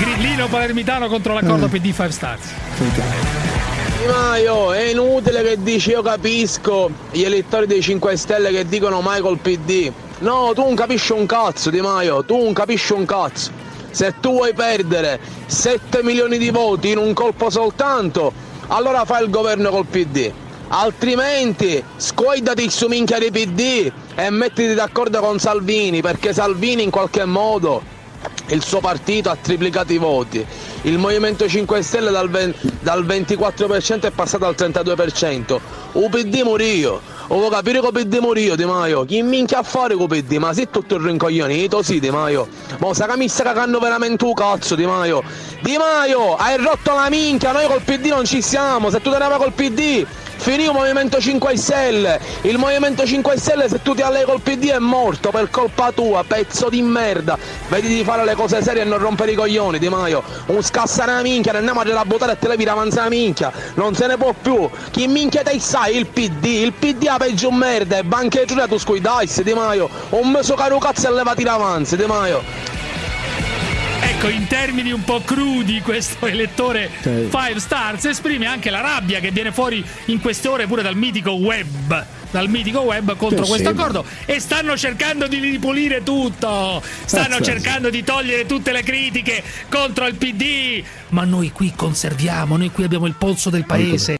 Grillino palermitano contro l'accordo PD 5 Stars. Di Maio, è inutile che dici io capisco gli elettori dei 5 Stelle che dicono mai col PD. No, tu non capisci un cazzo, Di Maio, tu non capisci un cazzo. Se tu vuoi perdere 7 milioni di voti in un colpo soltanto, allora fai il governo col PD. Altrimenti scoidati il suo minchia di PD e mettiti d'accordo con Salvini, perché Salvini in qualche modo il suo partito ha triplicato i voti. Il Movimento 5 Stelle dal, 20, dal 24% è passato al 32%. UPD morio. O vuoi capire che PD morio Di Maio? Chi minchia a fare con PD? Ma sei tutto rincoglionito, sì Di Maio. Ma sa che mi sta cagando veramente un cazzo Di Maio. Di Maio, hai rotto la minchia, noi col PD non ci siamo. Se tu te ne vai col PD finì il Movimento 5 Stelle. Il Movimento 5 Stelle se tu ti allei col PD è morto per colpa tua, pezzo di merda. Vedi di fare le cose serie e non rompere i coglioni, Di Maio. Un scassare la minchia, ne andiamo a buttare e te levi davanti la minchia. Non se ne può più. Chi minchia te sai? Il PD. Il PD ha peggio merda. E banche giuria tu scuidai, Di Maio. Un meso caro cazzo e levati davanti, Di Maio ecco, in termini un po' crudi, questo elettore 5 Stars esprime anche la rabbia che viene fuori in queste ore pure dal mitico web dal mitico web contro questo accordo. E stanno cercando di ripulire tutto. Stanno cercando di togliere tutte le critiche contro il PD ma noi qui conserviamo noi qui abbiamo il polso del paese